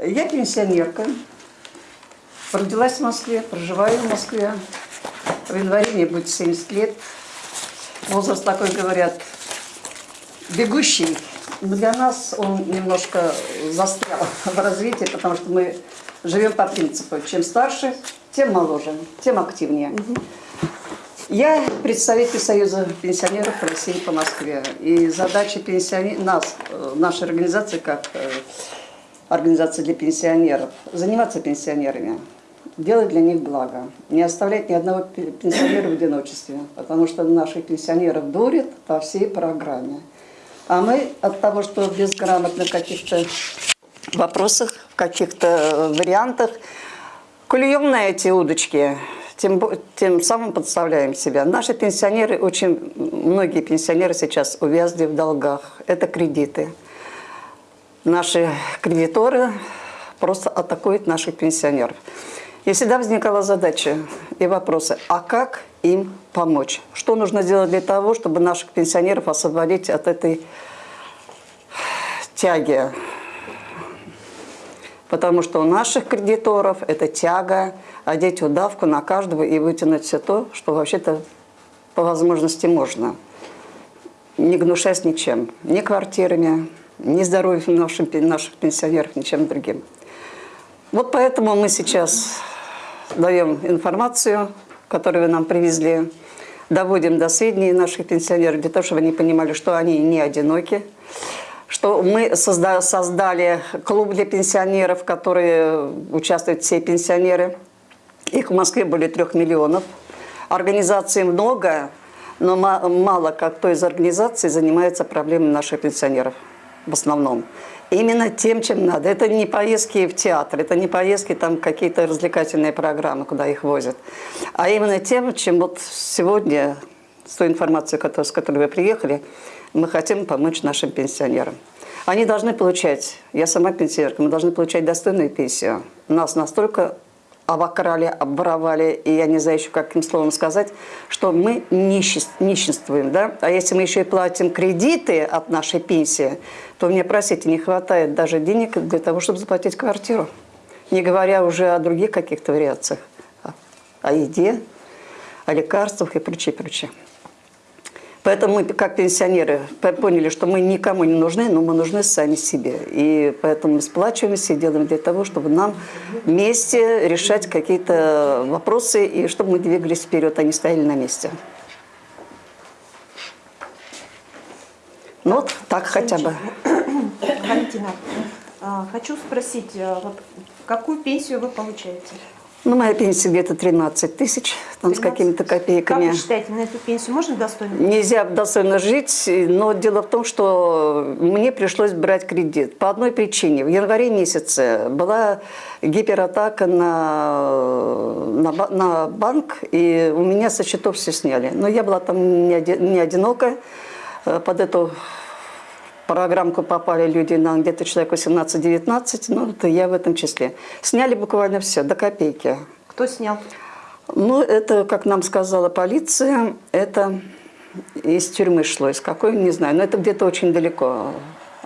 Я пенсионерка. Родилась в Москве, проживаю в Москве. В январе мне будет 70 лет. Возраст такой, говорят, бегущий. Но для нас он немножко застрял в развитии, потому что мы живем по принципу, чем старше, тем моложе, тем активнее. Я представитель Союза пенсионеров России по Москве. И задача пенсионеров, нас, э, нашей организации, как э, организация для пенсионеров, заниматься пенсионерами, делать для них благо, не оставлять ни одного пе- пенсионера в одиночестве, потому что наших пенсионеров дурят по всей программе. А мы от того, что безграмотно в каких-то вопросах, в каких-то э, вариантах, клюем на эти удочки, тем, тем самым подставляем себя. Наши пенсионеры, очень многие пенсионеры сейчас увязли в долгах. Это кредиты. Наши кредиторы просто атакуют наших пенсионеров. И всегда возникала задача и вопросы, а как им помочь? Что нужно сделать для того, чтобы наших пенсионеров освободить от этой тяги Потому что у наших кредиторов это тяга, одеть удавку на каждого и вытянуть все то, что вообще-то по возможности можно. Не гнушаясь ничем. Ни квартирами, ни здоровьем нашим, наших пенсионеров, ничем другим. Вот поэтому мы сейчас даем информацию, которую вы нам привезли, доводим до сведения наших пенсионеров, для того, чтобы они понимали, что они не одиноки, что мы созда- создали клуб для пенсионеров, в которые участвуют все пенсионеры. Их в Москве более трех миллионов. Организаций много, но ма- мало как кто из организаций занимается проблемами наших пенсионеров в основном. Именно тем, чем надо. Это не поездки в театр, это не поездки там какие-то развлекательные программы, куда их возят. А именно тем, чем вот сегодня, с той информацией, с которой вы приехали, мы хотим помочь нашим пенсионерам. Они должны получать, я сама пенсионерка, мы должны получать достойную пенсию. Нас настолько обокрали, обворовали, и я не знаю еще, каким словом сказать, что мы нищенствуем. Да? А если мы еще и платим кредиты от нашей пенсии, то мне, простите, не хватает даже денег для того, чтобы заплатить квартиру. Не говоря уже о других каких-то вариациях, о, еде, о лекарствах и прочее, прочее. Поэтому мы, как пенсионеры, поняли, что мы никому не нужны, но мы нужны сами себе. И поэтому мы сплачиваемся и делаем для того, чтобы нам вместе решать какие-то вопросы, и чтобы мы двигались вперед, а не стояли на месте. Ну вот так хотя бы. Валентина, а, хочу спросить, а, вот какую пенсию вы получаете? Ну, моя пенсия где-то 13 тысяч, там с 13? какими-то Как копейками. вы считаете, на эту пенсию можно достойно? Нельзя достойно жить, но дело в том, что мне пришлось брать кредит по одной причине. В январе месяце была гиператака на, на, на банк, и у меня со счетов все сняли. Но я была там не, оди- не одинока. Э, Под эту программку попали люди на где-то человек 18-19, ну, это я в этом числе. Сняли буквально все, до копейки. Кто снял? Ну, это, как нам сказала полиция, это из тюрьмы шло, из какой, не знаю, но это где-то очень далеко.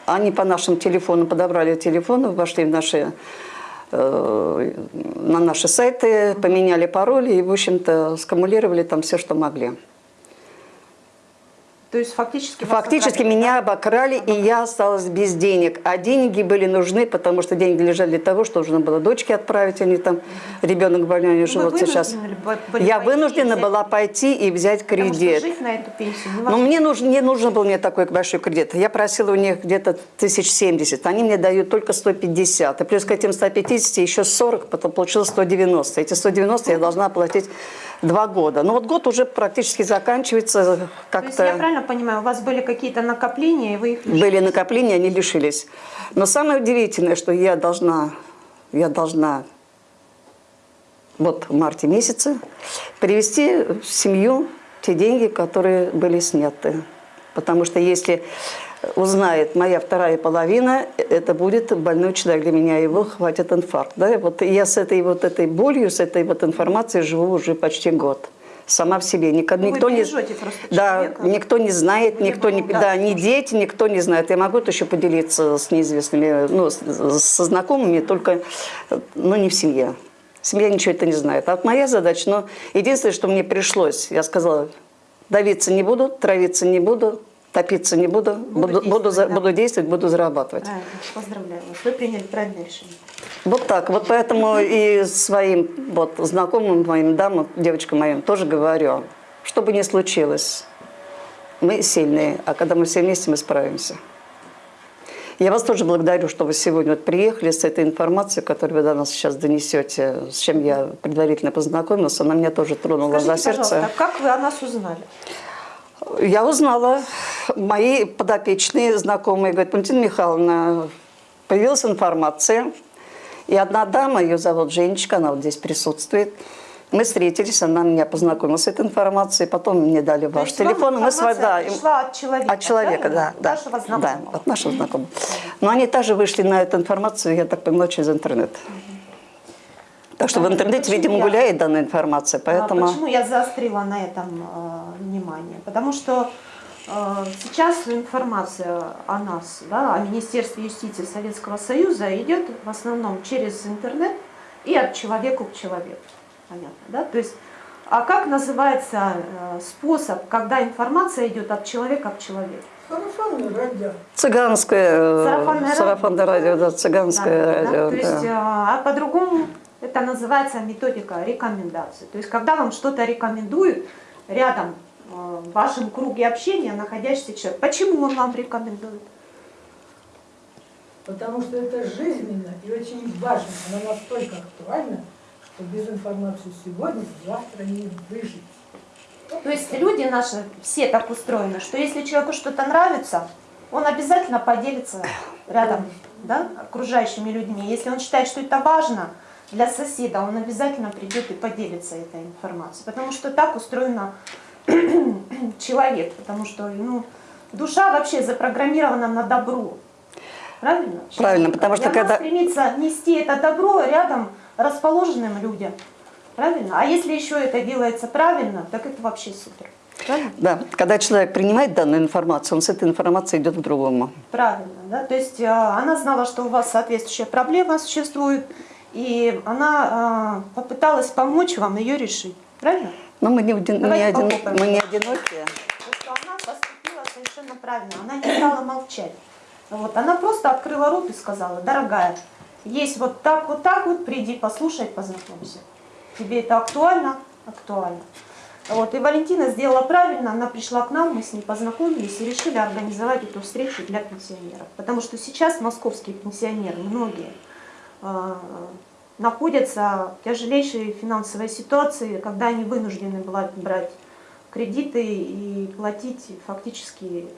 Они по нашим телефонам подобрали телефоны, вошли в наши, э, на наши сайты, поменяли пароли и, в общем-то, скамулировали там все, что могли. То есть фактически... Фактически ограбили, меня да? обокрали, и я осталась без денег. А деньги были нужны, потому что деньги лежали для того, что нужно было дочке отправить, они там, ребенок больной, они Ну, живут сейчас. Я вынуждена взять- была пойти и взять кредит. жить на эту пенсию Но невозможно. мне нужен, не нужен был мне такой большой кредит. Я просила у них где-то тысяч семьдесят. Они мне дают только 150. И плюс к этим 150 еще 40, потом получилось 190. Эти 190 я должна оплатить два года. Но вот год уже практически заканчивается То есть я как-то. правильно понимаю, у вас были какие-то накопления, и вы их лишили? Были накопления, они лишились. Но самое удивительное, что я должна, я должна вот в марте месяце привести в семью те деньги, которые были сняты. Потому что если узнает моя вторая половина, это будет больной человек для меня, его хватит инфаркт. Да? Вот я с этой вот этой болью, с этой вот информацией живу уже почти год. сама в себе. Ник- Ну, никто не, да, человека. никто не знает, Не никто не, да. да. ни дети, никто не знает. Я могу это еще поделиться с неизвестными, ну, со знакомыми, только, ну, не в семье. Семья ничего это не знает. А вот моя задача, ну, единственное, что мне пришлось, я сказала, давиться не буду, травиться не буду, топиться не буду, буду, буду, за- действовать, да. буду действовать, буду зарабатывать. Правильно, поздравляю вас. Вы приняли правильное решение. Вот так. Вот поэтому и своим вот, знакомым моим дамам, девочкам моим тоже говорю, что бы ни случилось, мы сильные, а когда мы все вместе, мы справимся. Я вас тоже благодарю, что вы сегодня вот приехали с этой информацией, которую вы до нас сейчас донесете, с чем я предварительно познакомилась. Она меня тоже тронула Скажите, за сердце. пожалуйста, как вы о нас узнали? Я узнала, мои подопечные, знакомые, говорят, Валентина Михайловна, появилась информация, и одна дама, ее зовут Женечка, она вот здесь присутствует, мы встретились, она меня познакомила с этой информацией, потом мне дали То ваш телефон, мы с вами, да, пришла от человека, от человека, да, да, Вашего да, знакомого. от нашего знакомого. Но они также вышли на эту информацию, я так понимаю, через интернет. Так что в Понятно. интернете, Почему видимо, я- гуляет данная информация, А поэтому... Почему я заострила на этом э, внимание? Потому что э, сейчас информация о нас, да, о Министерстве юстиции Советского Союза идет в основном через интернет и от человека к человеку. Понятно, да? То есть, а как называется э, способ, когда информация идет от человека к человеку? Сарафанное радио. Цыганское, э, Сарафанное радио. да, цыганское Да, да, радио. То есть, да. э, а по-другому это называется методика рекомендации. То есть, когда вам что-то рекомендуют, рядом в вашем круге общения находящийся человек, почему он вам рекомендует? Потому что это жизненно и очень важно. Она настолько актуальна, что без информации сегодня завтра не выжить. То есть люди наши все так устроены, что если человеку что-то нравится, он обязательно поделится рядом, да, окружающими людьми. Если он считает, что это важно для соседа, он обязательно придет и поделится этой информацией. Потому что так устроена человек, потому что ну, душа вообще запрограммирована на добро. Правильно? Правильно, потому что когда- стремится нести это добро рядом расположенным людям. Правильно? А если еще это делается правильно, так это вообще супер. Правильно? Да, когда человек принимает данную информацию, он с этой информацией идет к другому. Правильно, да. То есть э, она знала, что у вас соответствующая проблема существует, и она э, попыталась помочь вам ее решить. Правильно? Но мы не, один- не один- мы не одинокие. Потому что она поступила совершенно правильно. Она не стала молчать. Вот. Она просто открыла рот и сказала, дорогая, есть вот так, вот так вот, приди, послушай, познакомься. Тебе это актуально? Актуально. Вот. И Валентина сделала правильно, она пришла к нам, мы с ней познакомились и решили организовать эту встречу для пенсионеров. Потому что сейчас московские пенсионеры, многие, э, находятся в тяжелейшей финансовой ситуации, когда они вынуждены брать кредиты и платить фактически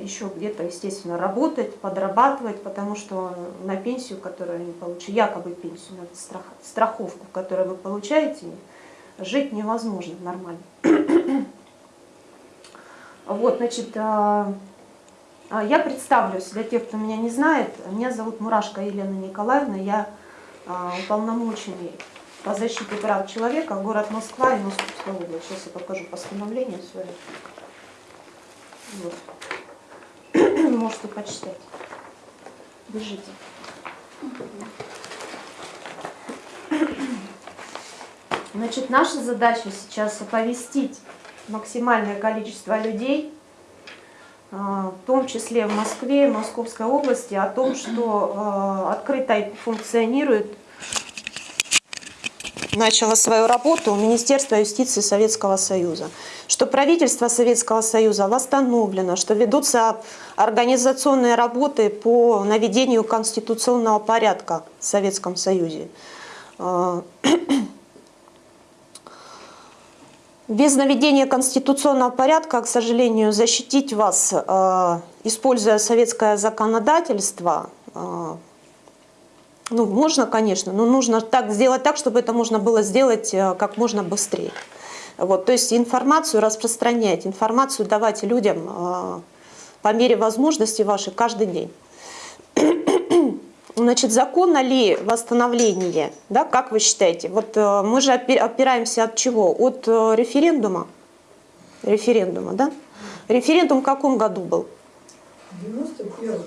еще где-то, естественно, работать, подрабатывать, потому что на пенсию, которую они получают, якобы пенсию, на страх- страховку, которую вы получаете, жить невозможно нормально. Вот, значит, а, а, я представлюсь для тех, кто меня не знает. Меня зовут Мурашко Елена Николаевна. Я уполномоченный по защите прав человека, город Москва и Московская область. Сейчас я покажу постановление свое. Вот. Можете почитать. Держите. Значит, наша задача сейчас оповестить максимальное количество людей, а, в том числе в Москве и Московской области, о том, что а, открыто функционирует начало свою работу Министерство юстиции Советского Союза, что правительство Советского Союза восстановлено, что ведутся организационные работы по наведению конституционного порядка в Советском Союзе. А, Без наведения конституционного порядка, к сожалению, защитить вас, э, используя советское законодательство, э, ну, можно, конечно, но нужно так сделать так, чтобы это можно было сделать э, как можно быстрее. Вот, то есть информацию распространять, информацию давать людям э, по мере возможности вашей каждый день. Значит, законно ли восстановление? Да, как вы считаете? Вот э, мы же опи- опираемся от чего? От референдума. Референдума, да? Референдум в каком году был? В 91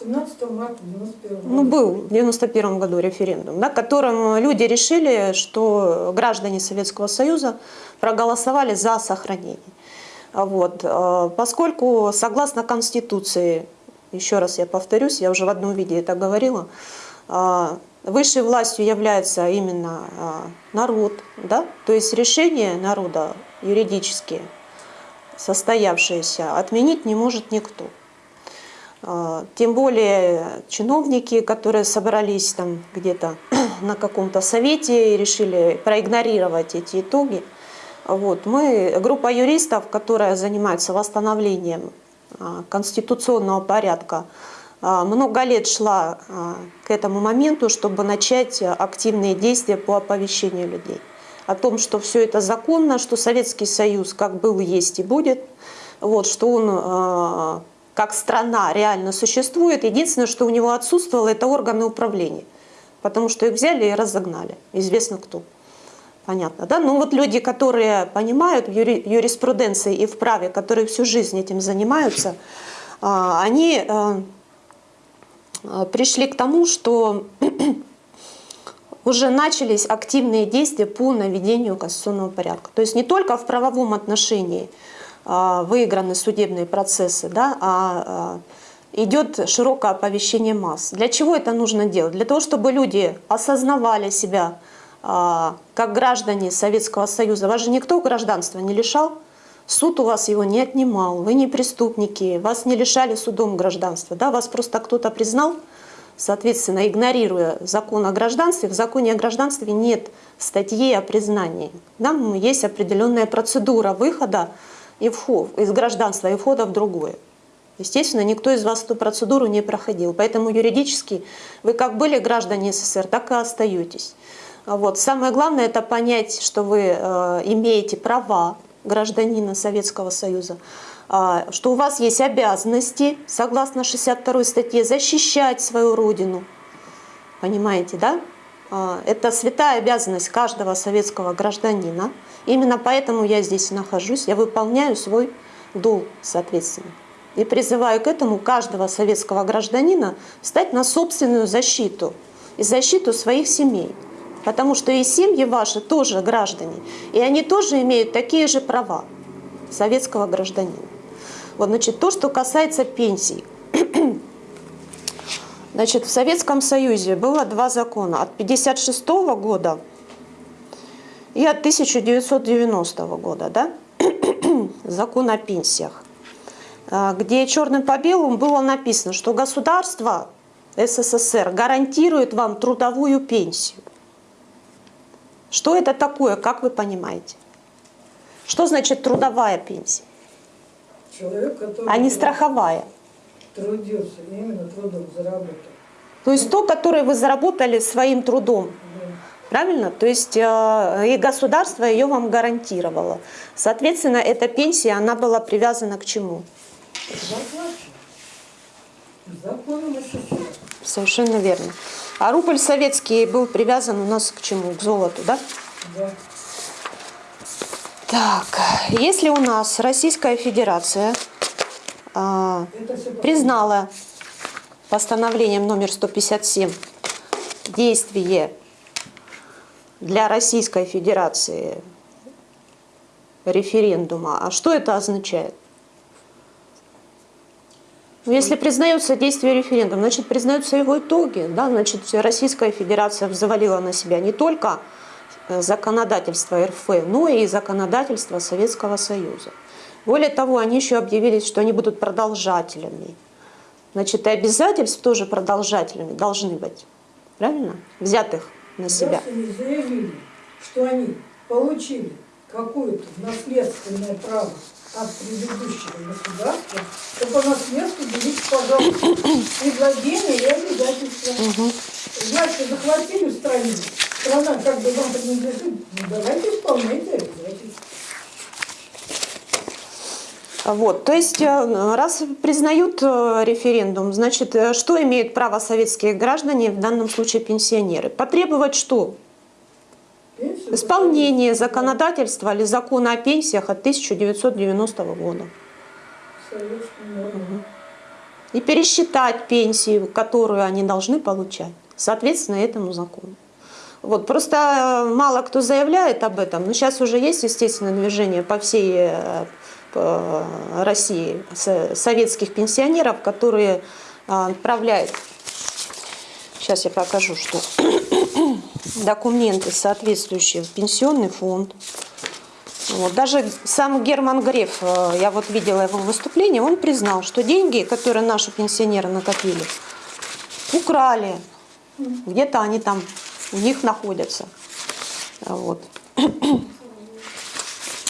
17 марта 91 Ну, был в 91 году референдум, да, которым люди решили, что граждане Советского Союза проголосовали за сохранение. Вот. э, Поскольку, согласно Конституции, еще раз я повторюсь, я уже в одном виде это говорила, э, высшей властью является именно э, народ, да, то есть решение народа юридические, состоявшиеся, отменить не может никто. А, Тем более чиновники, которые собрались там где-то на каком-то совете и решили проигнорировать эти итоги. Вот. Мы, группа юристов, которая занимается восстановлением а, конституционного порядка, а, много лет шла к этому моменту, чтобы начать активные действия по оповещению людей о том, что все это законно, что Советский Союз как был, есть и будет, вот, что он как страна реально существует. Единственное, что у него отсутствовало, это органы управления, потому что их взяли и разогнали, известно кто. Понятно, да? Ну вот люди, которые понимают в юри- юриспруденции и в праве, которые всю жизнь этим занимаются, а, они э, пришли к тому, что уже начались активные действия по наведению конституционного порядка. То есть не только в правовом отношении выиграны судебные процессы, да, а, а, идет широкое оповещение масс. Для чего это нужно делать? Для того, чтобы люди осознавали себя а, как граждане Советского Союза. Вас же никто гражданства не лишал, суд у вас его не отнимал, вы не преступники, вас не лишали судом гражданства, да, вас просто кто-то признал, Соответственно, игнорируя закон о гражданстве, в законе о гражданстве нет статьи о признании. Там есть определенная процедура выхода и вход, из гражданства и входа в другое. Естественно, никто из вас эту процедуру не проходил. Поэтому юридически вы как были граждане СССР, так и остаетесь. Вот. Самое главное это понять, что вы э, имеете права гражданина Советского Союза, а, что у вас есть обязанности, согласно 62 статье, защищать свою родину. Понимаете, да? А, Это святая обязанность каждого советского гражданина. Именно поэтому я здесь нахожусь. Я выполняю свой долг, соответственно. И призываю к этому каждого советского гражданина встать на собственную защиту и защиту своих семей. Потому что и семьи ваши тоже граждане, и они тоже имеют такие же права советского гражданина. Вот, значит, то, что касается пенсий. Значит, в Советском Союзе было два закона от 1956 года и от 1990 года, да? закон о пенсиях, а, где черным по белому было написано, что государство СССР гарантирует вам трудовую пенсию. Что это такое, как вы понимаете? Что значит трудовая пенсия, Человек, который а не страховая? трудился, именно трудом заработал. То есть то, которое вы заработали своим трудом. Да. Правильно? То есть э, и государство ее вам гарантировало. Соответственно, эта пенсия, она была привязана к чему? Совершенно верно. А рубль советский был привязан у нас к чему? К золоту, да? Да. Так, если у нас Российская Федерация все признала постановлением номер 157 действие для Российской Федерации референдума. А что это означает? Ну, Если признается действие референдума, значит признаются его итоги. Да? Значит, Российская Федерация взвалила на себя не только э, законодательство РФ, но и законодательство Советского Союза. Более того, они еще объявили, что они будут продолжателями. Значит, и обязательств тоже продолжателями должны быть. Правильно? Взятых на себя. Они заявили, что они получили какое-то наследственное право от предыдущего государства, то по наследству берите, пожалуйста, и владения, и обязательства. Значит, захватили в стране, страна как бы вам принадлежит, ну давайте исполняйте обязательства. Вот, то есть, э, раз признают э, референдум, значит, э, что имеют право советские граждане, в данном случае пенсионеры? Потребовать что? Исполнение законодательства или закона о пенсиях от 1990 года. И пересчитать пенсию, которую они должны получать, соответственно этому закону. Вот, просто мало кто заявляет об этом, но сейчас уже есть, естественно, движение по всей России со- советских пенсионеров, которые а, отправляют, сейчас я покажу, что документы соответствующие в пенсионный фонд. Вот. Даже сам Герман Греф, э, я вот видела его выступление, он признал, что деньги, которые наши пенсионеры накопили, украли. Где-то они там у них находятся. Вот.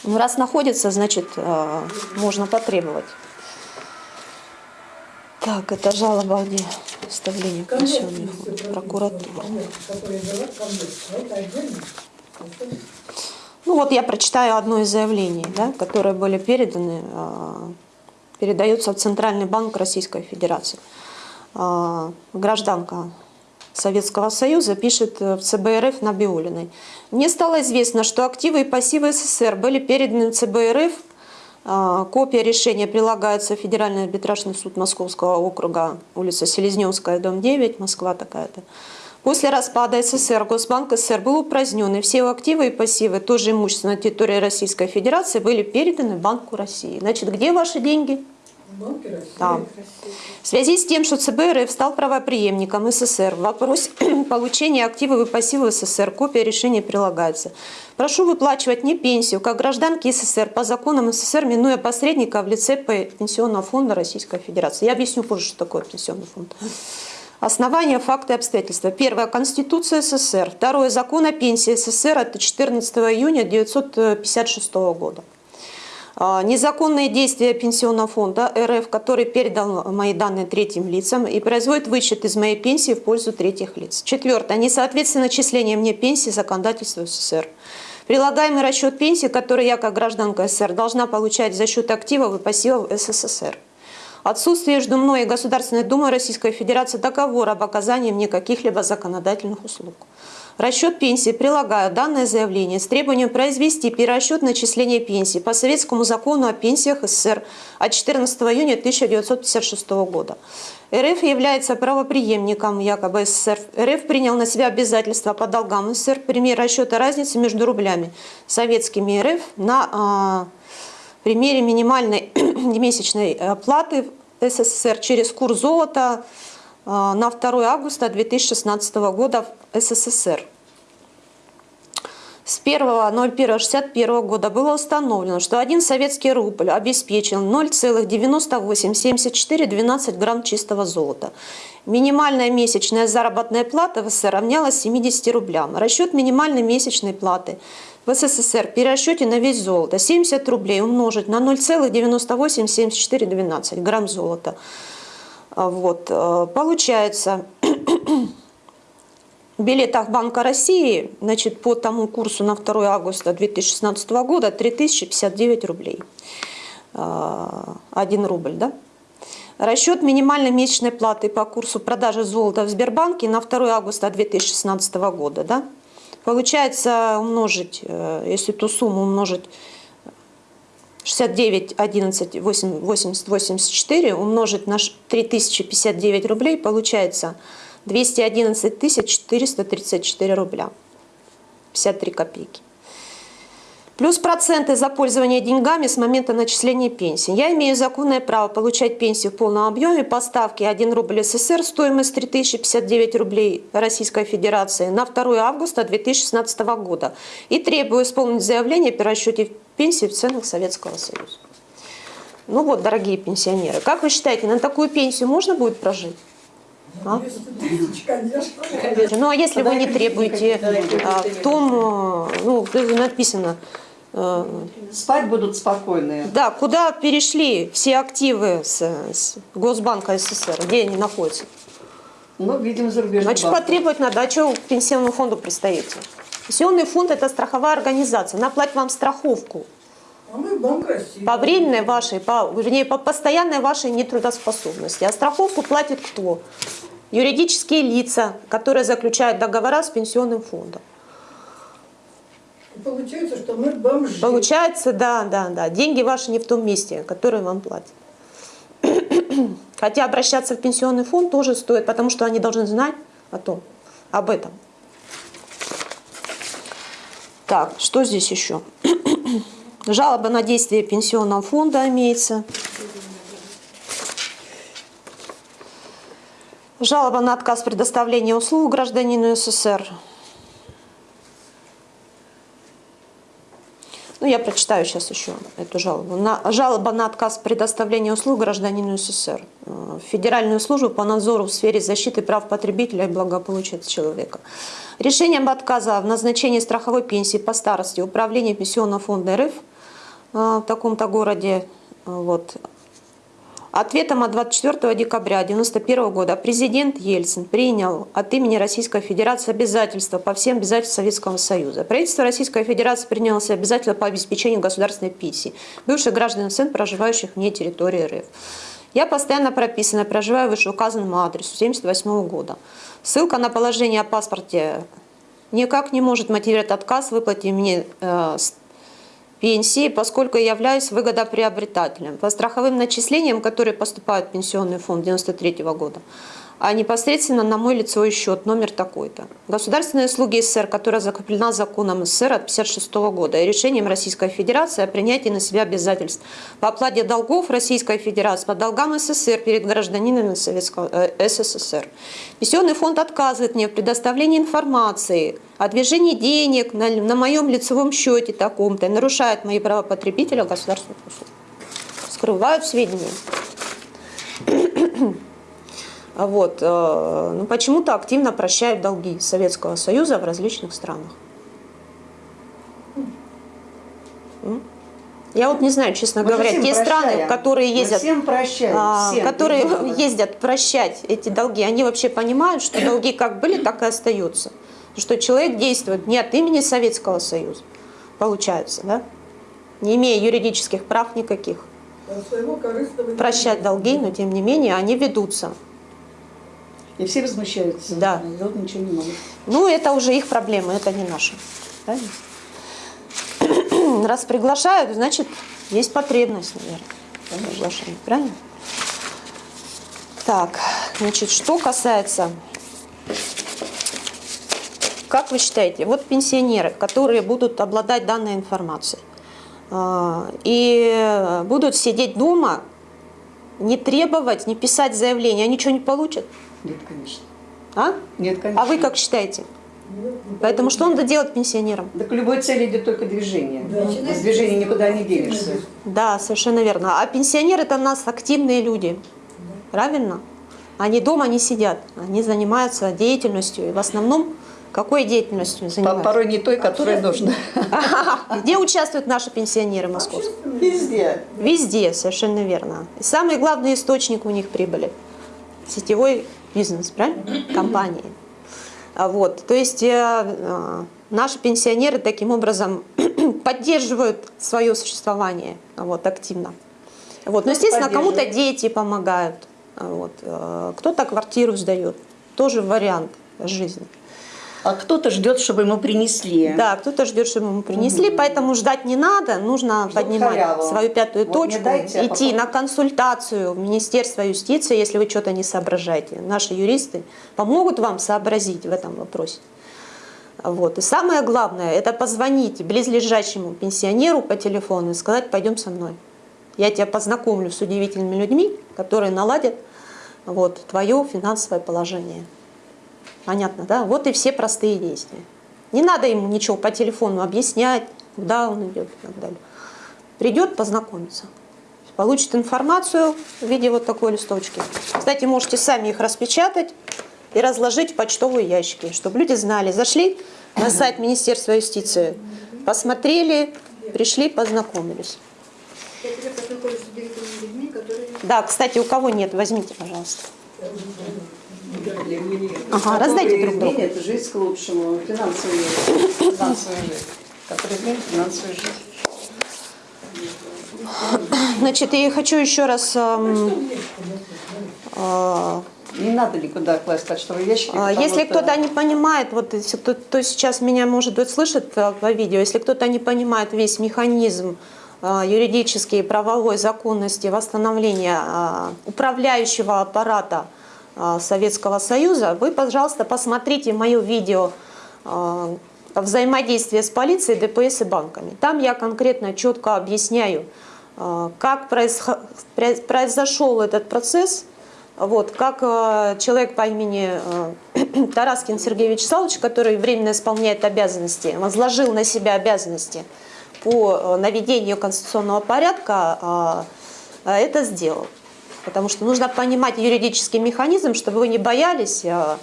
Ну, раз находится, значит, э, можно потребовать. Так, это жалоба выставлении Конверт пенсионный фонд, прокуратура. Ну вот я прочитаю одно из заявлений, да, которые были переданы, э, передаются в Центральный банк Российской Федерации. Э, Гражданка Советского Союза пишет э, в ЦБ РФ Набиулиной. Мне стало известно, что активы и пассивы СССР были переданы в ЦБ РФ. Э, Копия решения прилагается в Федеральный арбитражный суд Московского округа, улица Селезневская, дом 9, Москва такая-то. После распада СССР Госбанк СССР был упразднен, и все его активы и пассивы, тоже имущество на территории Российской Федерации, были переданы Банку России. Значит, где ваши деньги? Там. В связи с тем, что ЦБ РФ стал правоприемником СССР, в вопросе получения активов и пассивов СССР копия решения прилагается. Прошу выплачивать не пенсию, как гражданки СССР по законам СССР, минуя посредника в лице Пенсионного фонда Российской Федерации. Я объясню позже, что такое пенсионный фонд. Основания, факты, обстоятельства. Первое. Конституция СССР. Второе. Закон о пенсии СССР от 14 июня 1956 года. А, Незаконные действия Пенсионного фонда РФ, который передал мои данные третьим лицам и производит вычет из моей пенсии в пользу третьих лиц. Четвертое. Несоответствие начисления мне пенсии законодательству СССР. Прилагаемый расчет пенсии, который я как гражданка СССР должна получать за счет активов и пассивов СССР. Отсутствие между мной и Государственной Думой Российской Федерации договора об оказании мне каких-либо законодательных услуг. Расчет пенсии прилагаю данное заявление с требованием произвести перерасчет начисления пенсии по Советскому закону о пенсиях СССР от 14 июня 1956 года. РФ является правоприемником якобы СССР. РФ принял на себя обязательства по долгам СССР, пример расчета разницы между рублями советскими и РФ на а, примере минимальной месячной оплаты в СССР через курс золота э, на 2 августа 2016 года в СССР. С 1.01.61 года было установлено, что один советский рубль обеспечил 0,987412 грамм чистого золота. Минимальная месячная заработная плата в СССР равнялась 70 рублям. Расчет минимальной месячной платы в СССР при расчете на весь золото 70 рублей умножить на 0,987412 грамм золота. А, Вот, э, получается, в билетах Банка России значит, по тому курсу на 2 августа 2016 года 3059 рублей. 1 рубль, да? Расчет минимальной месячной платы по курсу продажи золота в Сбербанке на 2 августа 2016 года, да? Получается умножить, э, если ту сумму умножить 69, 11, 8, 80, 84 умножить на ш- 3059 рублей, получается 211 434 рубля, 53 копейки. Плюс проценты за пользование деньгами с момента начисления пенсии. Я имею законное право получать пенсию в полном объеме по ставке 1 рубль СССР, стоимость 3059 рублей Российской Федерации на 2 августа 2016 года. И требую исполнить заявление при расчете пенсии в ценах Советского Союза. Ну вот, дорогие пенсионеры, как вы считаете, на такую пенсию можно будет прожить? А? 200 тысяч, конечно. Ну а если вы не требуете а, в том, э, ну, написано, э, Спать будут спокойные. да, куда перешли все активы с, с Госбанка СССР, где они находятся? Ну, видимо, зарубежный Значит, потребовать надо, а что к пенсионному фонду пристаете? Пенсионный фонд – это страховая организация, она платит вам страховку. А. По временной вашей, по, вернее, по постоянной вашей нетрудоспособности. А страховку платит кто? Юридические лица, которые заключают договора с пенсионным фондом. Получается, что мы бомжи. Получается, да, да, да. Деньги ваши не в том месте, которые вам платят. Хотя обращаться в пенсионный фонд тоже стоит, потому что они должны знать о том, об этом. Так, что здесь еще? Жалоба на действие пенсионного фонда имеется. Жалоба на отказ предоставления услуг гражданину СССР. Ну, я прочитаю сейчас еще эту жалобу. На, жалоба на отказ предоставления услуг гражданину СССР. Э, в Федеральную службу по надзору в сфере защиты прав потребителя и благополучия человека. Решением отказа в назначении страховой пенсии по старости Управление Пенсионного фонда РФ э, в таком-то городе э, вот, Ответом от 24 декабря 1991 года президент Ельцин принял от имени Российской Федерации обязательства по всем обязательствам Советского Союза. Правительство Российской Федерации приняло себя обязательства по обеспечению государственной пенсии бывших граждан СН, проживающих вне территории РФ. Я постоянно прописана, проживаю в вышеуказанному адресу 1978 года. Ссылка на положение о паспорте никак не может мотивировать отказ в выплате мне э, пенсии, поскольку я являюсь выгодоприобретателем. По страховым начислениям, которые поступают в пенсионный фонд 93 года, а непосредственно на мой лицевой счет, номер такой-то. Государственные услуги СССР, которая закреплена законом СССР от 1956 года и решением Российской Федерации о принятии на себя обязательств по оплате долгов Российской Федерации по долгам СССР перед гражданинами Советского, э, СССР. Пенсионный фонд отказывает мне в предоставлении информации о движении денег на, на моем лицевом счете таком-то и нарушает мои права потребителя государственных услуг. Скрывают сведения. А Вот. э, Ну, почему-то активно прощают долги Советского Союза в различных странах. Я вот не знаю, честно Мы говоря, те страны, прощаем. в которые ездят, всем прощаем, а, всем, которые выбора. ездят прощать эти долги, они вообще понимают, что долги как были, так и остаются. Что человек действует не от имени Советского Союза, получается, да? Не имея юридических прав никаких. Прощать долги, но тем не менее они ведутся. И все возмущаются. Да. Сделать ничего не могут. Ну, это уже их проблемы, это не наши. Правильно? Раз приглашают, значит, есть потребность, наверное, приглашении. Правильно? Так, значит, что касается... Как вы считаете, вот пенсионеры, которые будут обладать данной информацией а, и будут сидеть дома, не требовать, не писать заявление, они ничего не получат? Нет, конечно. А? Нет, конечно. А вы как считаете? Поэтому что надо делать пенсионерам? Да к любой цели идет только движение. Да. Без движения никуда не денешься. Да, совершенно верно. А пенсионеры это у нас активные люди. Правильно? Они дома не сидят. Они занимаются деятельностью. И в основном какой деятельностью занимаются? Порой не той, которая нужна. Где участвуют наши пенсионеры московские? Везде. Везде, совершенно верно. И самый главный источник у них прибыли – сетевой бизнес, правильно? Компании. А Вот, то есть э, э, наши пенсионеры таким образом поддерживают свое существование вот, активно. Вот. Но, естественно, кому-то дети помогают, вот, э, кто-то квартиру сдает, тоже вариант жизни. А кто-то ждет, чтобы ему принесли. Да, кто-то ждет, чтобы ему принесли, поэтому ждать не надо, нужно Ждут поднимать халяву. свою пятую Вот точку, дайте, а идти потом- на консультацию в Министерство юстиции, если вы что-то не соображаете. Наши юристы помогут вам сообразить в этом вопросе. Вот. И самое главное, это позвонить близлежащему пенсионеру по телефону и сказать, пойдем со мной. Я тебя познакомлю с удивительными людьми, которые наладят вот, твое финансовое положение. Понятно, да? Вот и все простые действия. Не надо ему ничего по телефону объяснять, куда он идет и так далее. Придет, познакомиться. Получит информацию в виде вот такой листочки. Кстати, можете сами их распечатать и разложить в почтовые ящики, чтобы люди знали. Зашли на сайт Министерства юстиции, посмотрели, пришли, познакомились. Да, кстати, у кого нет, возьмите, пожалуйста. Ага, раздайте друг другу. Это жизнь к лучшему. Финансовую, финансовую жизнь. Который изменит финансовую жизнь. Значит, я хочу еще раз... Эм, э, Не надо никуда класть почтовые ящики. Потому Если что- кто-то не понимает, вот если кто кто сейчас меня, может быть, слышит э, по видео, если кто-то не понимает весь механизм э, юридической и правовой законности восстановления э, управляющего аппарата э, Советского Союза, вы, пожалуйста, посмотрите мое видео э, взаимодействие с полицией, ДПС и банками. Там я конкретно четко объясняю, э, как произошел этот процесс, вот, как человек по имени Тараскин Сергей Вячеславович, который временно исполняет обязанности, возложил на себя обязанности по наведению конституционного порядка, это сделал. Потому что нужно понимать юридический механизм, чтобы вы не боялись, э,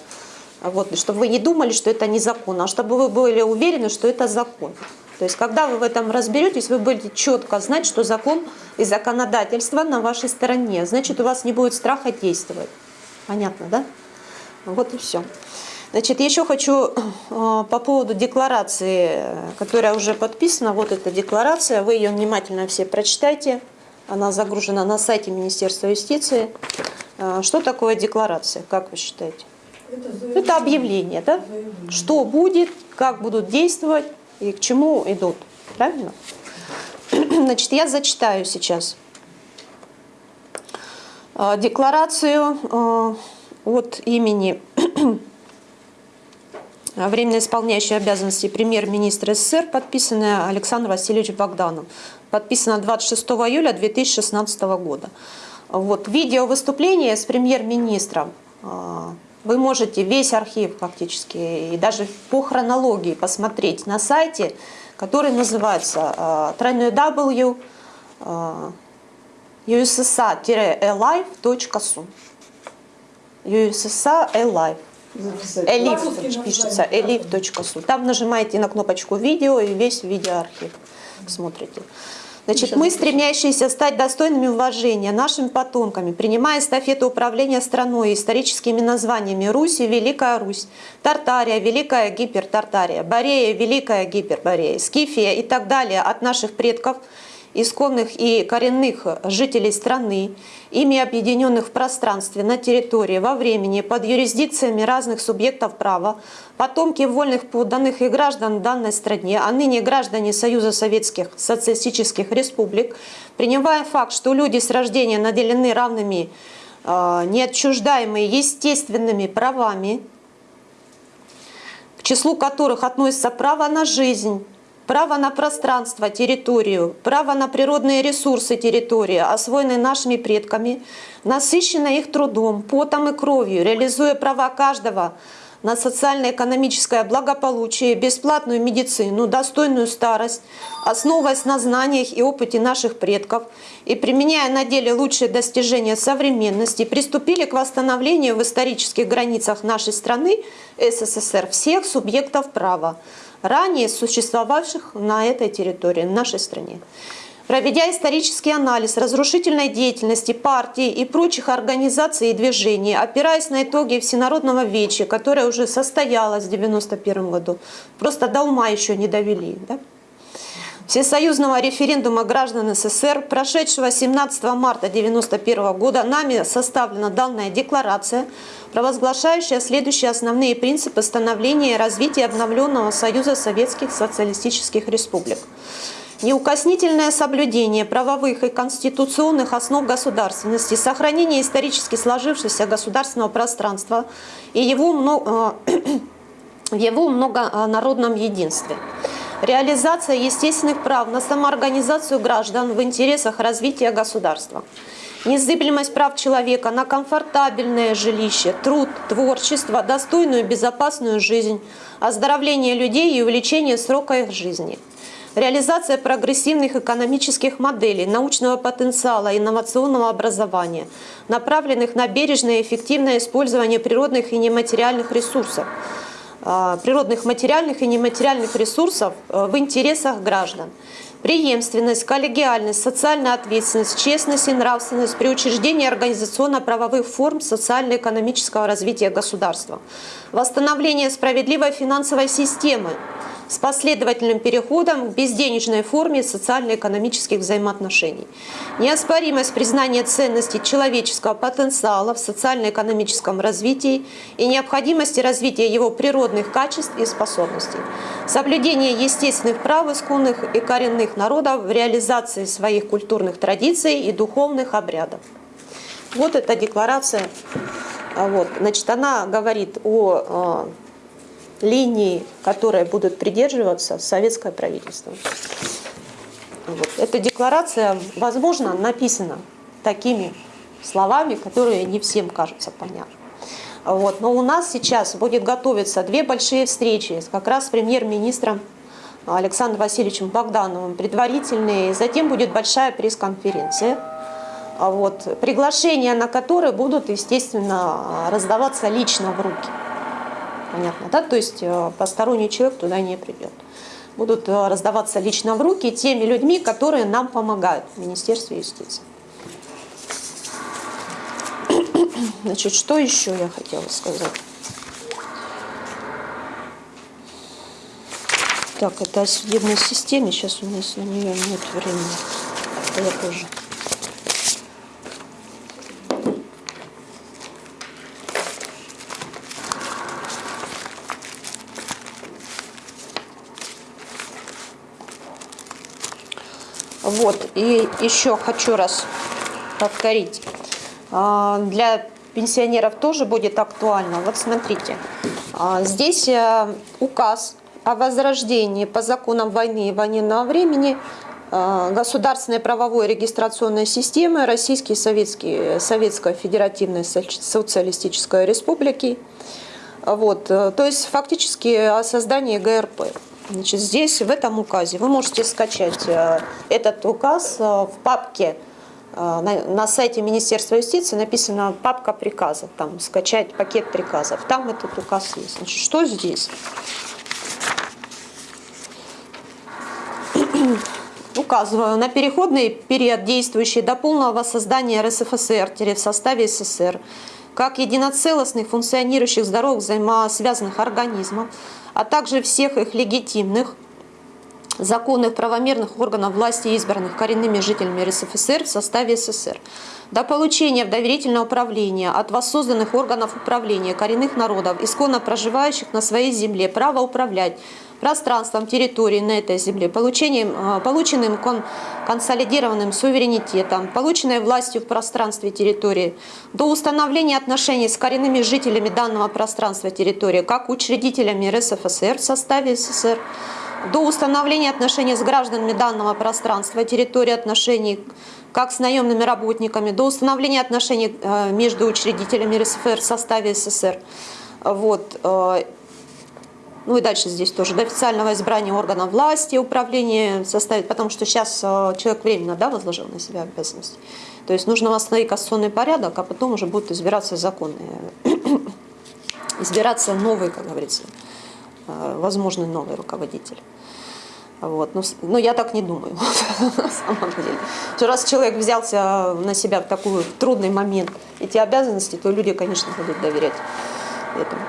вот, чтобы вы не думали, что это незаконно, а чтобы вы были уверены, что это закон. То есть, когда вы в этом разберетесь, вы будете четко знать, что закон и законодательство на вашей стороне. Значит, у вас не будет страха действовать. Понятно, да? Вот и все. Значит, еще хочу э, по поводу декларации, которая уже подписана. Вот эта декларация, вы ее внимательно все прочитайте. Она загружена на сайте Министерства юстиции. Э, Что такое декларация, как вы считаете? Это, Это объявление, да? Заявление. Что будет, как будут действовать и к чему идут. Правильно? Значит, я зачитаю сейчас э, декларацию э, от имени временно исполняющей обязанности премьер-министра СССР, подписанная Александром Васильевичем Богданом. Подписана 26 июля 2016 года. Вот, видео выступление с премьер-министром. э, Вы можете весь архив фактически и даже по хронологии посмотреть на сайте, который называется э, www э, ussa-alive.su ussa-alive По-русски пишется, elif.su. Там нажимаете на кнопочку видео и весь видеоархив смотрите. Значит, мы, стремящиеся стать достойными уважения нашими потомками, принимая эстафету управления страной историческими названиями Русь и Великая Русь, Тартария, Великая Гипертартария, Борея, Великая Гиперборея, Скифия и так далее от наших предков, исконных и коренных жителей страны, ими объединенных в пространстве, на территории, во времени, под юрисдикциями разных субъектов права, потомки вольных подданных и граждан данной стране, а ныне граждане Союза Советских Социалистических Республик, принимая факт, что люди с рождения наделены равными, э, неотчуждаемыми естественными правами, к числу которых относятся право на жизнь, право на пространство, территорию, право на природные ресурсы территории, освоенные нашими предками, насыщенные их трудом, потом и кровью, реализуя права каждого на социально-экономическое благополучие, бесплатную медицину, достойную старость, основываясь на знаниях и опыте наших предков и применяя на деле лучшие достижения современности, приступили к восстановлению в исторических границах нашей страны СССР всех субъектов права, ранее существовавших на этой территории, в нашей стране. Проведя исторический анализ разрушительной деятельности партий и прочих организаций и движений, опираясь на итоги Всенародного веча, которое уже состоялось в 1991 году, просто до ума еще не довели, да? Всесоюзного референдума граждан СССР, прошедшего 17 марта 1991 года, нами составлена данная декларация, провозглашающая следующие основные принципы становления и развития обновленного Союза Советских Социалистических Республик. Неукоснительное соблюдение правовых и конституционных основ государственности, сохранение исторически сложившегося государственного пространства и его, мно- э, его многонародном единстве. Реализация естественных прав на самоорганизацию граждан в интересах развития государства. Незыблемость прав человека на комфортабельное жилище, труд, творчество, достойную безопасную жизнь, оздоровление людей и увеличение срока их жизни. Реализация прогрессивных экономических моделей, научного потенциала, инновационного образования, направленных на бережное и эффективное использование природных и нематериальных ресурсов, природных материальных и нематериальных ресурсов э, в интересах граждан. Преемственность, коллегиальность, социальная ответственность, честность и нравственность при учреждении организационно-правовых форм социально-экономического развития государства. Восстановление справедливой финансовой системы, с последовательным переходом к безденежной форме социально-экономических взаимоотношений. Неоспоримость признания ценности человеческого потенциала в социально-экономическом развитии и необходимости развития его природных качеств и способностей. Соблюдение естественных прав исконных и коренных народов в реализации своих культурных традиций и духовных обрядов. Вот эта декларация. А Вот, значит, она говорит о э, линии, которой будут придерживаться советское правительство. Вот. Эта декларация, возможно, написана такими словами, которые не всем кажутся понятны. Вот. Но у нас сейчас будет готовиться две большие встречи как раз с премьер-министром Александром Васильевичем Богдановым, предварительные. Затем будет большая пресс-конференция, вот, приглашения на которые будут, естественно, раздаваться лично в руки. Понятно, да? То есть э, посторонний человек туда не придет. Будут э, раздаваться лично в руки теми людьми, которые нам помогают в Министерстве юстиции. Значит, что еще я хотела сказать? Так, это о судебной системе. Сейчас у нас на нее нет времени. Это я позже. Вот, и еще хочу раз повторить. А, Для пенсионеров тоже будет актуально. Вот смотрите, а, здесь э, указ о возрождении по законам войны и военного времени э, государственной правовой регистрационной системы Российской Советской, Советской Федеративной Соци- Социалистической Республики. Вот, э, то есть фактически о создании ГРП. Значит, здесь, в этом указе, вы можете скачать э, этот указ э, в папке э, на, на сайте Министерства юстиции написано папка приказов, там скачать пакет приказов, там этот указ есть. Значит, что здесь? Указываю на переходный период, действующий до полного создания РСФСР в составе СССР, как единоцелостных функционирующих здоровых взаимосвязанных организмов, а также всех их легитимных, законных правомерных органов власти, избранных коренными жителями РСФСР в составе СССР. До получения в доверительное управление от воссозданных органов управления коренных народов, исконно проживающих на своей земле, право управлять пространством территории на этой земле, получением, э, полученным кон- консолидированным суверенитетом, полученной властью в пространстве территории, до установления отношений с коренными жителями данного пространства территории, как учредителями РСФСР в составе СССР, до установления отношений с гражданами данного пространства, территории отношений как с наемными работниками, до установления отношений э, между учредителями РСФСР в составе СССР. Вот. Ну и дальше здесь тоже до официального избрания органов власти, управления составить, потому что сейчас э, человек временно да, возложил на себя обязанности. То есть нужно восстановить конституционный порядок, а потом уже будут избираться законные, избираться новые, как говорится, э, возможный новый руководитель. Вот. Но, с- но я так не думаю, на самом деле. Что раз человек взялся на себя в такой трудный момент эти обязанности, то люди, конечно, будут доверять этому.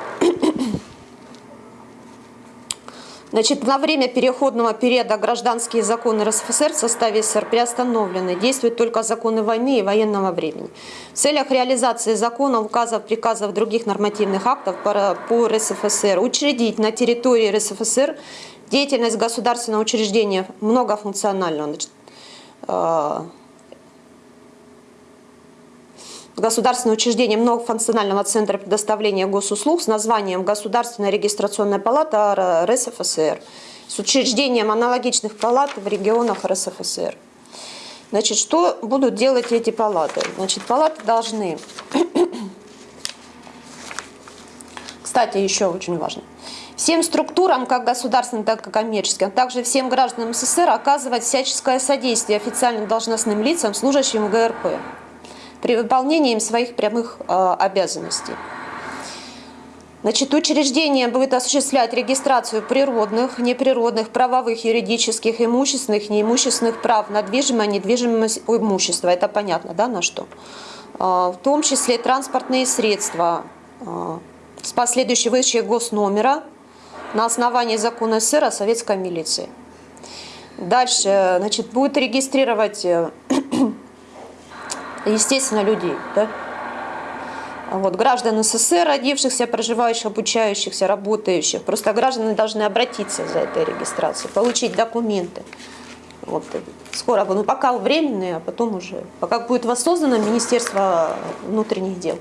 Значит, на время переходного периода гражданские законы РСФСР в составе СССР приостановлены. Действуют только законы войны и военного времени. В целях реализации законов, указов, приказов, других нормативных актов по РСФСР учредить на территории РСФСР деятельность государственного учреждения многофункционального. Значит, э, государственное учреждение многофункционального центра предоставления госуслуг с названием Государственная регистрационная палата РСФСР с учреждением аналогичных палат в регионах РСФСР. Значит, что будут делать эти палаты? Значит, палаты должны, кстати, еще очень важно, всем структурам, как государственным, так и коммерческим, а также всем гражданам СССР оказывать всяческое содействие официальным должностным лицам, служащим в ГРП при выполнении им своих прямых э, обязанностей. Значит, учреждение будет осуществлять регистрацию природных, неприродных, правовых, юридических, имущественных, неимущественных прав на движимое, недвижимое имущество. Это понятно, да, на что? А, В том числе транспортные средства а, с последующей выдачей госномера на основании закона СССР о советской милиции. Дальше, значит, будет регистрировать, э, естественно, людей, да? Вот, граждан СССР, родившихся, проживающих, обучающихся, работающих. Просто граждане должны обратиться за этой регистрацией, получить документы. Вот, скоро, ну пока временные, а потом уже, пока будет воссоздано Министерство внутренних дел,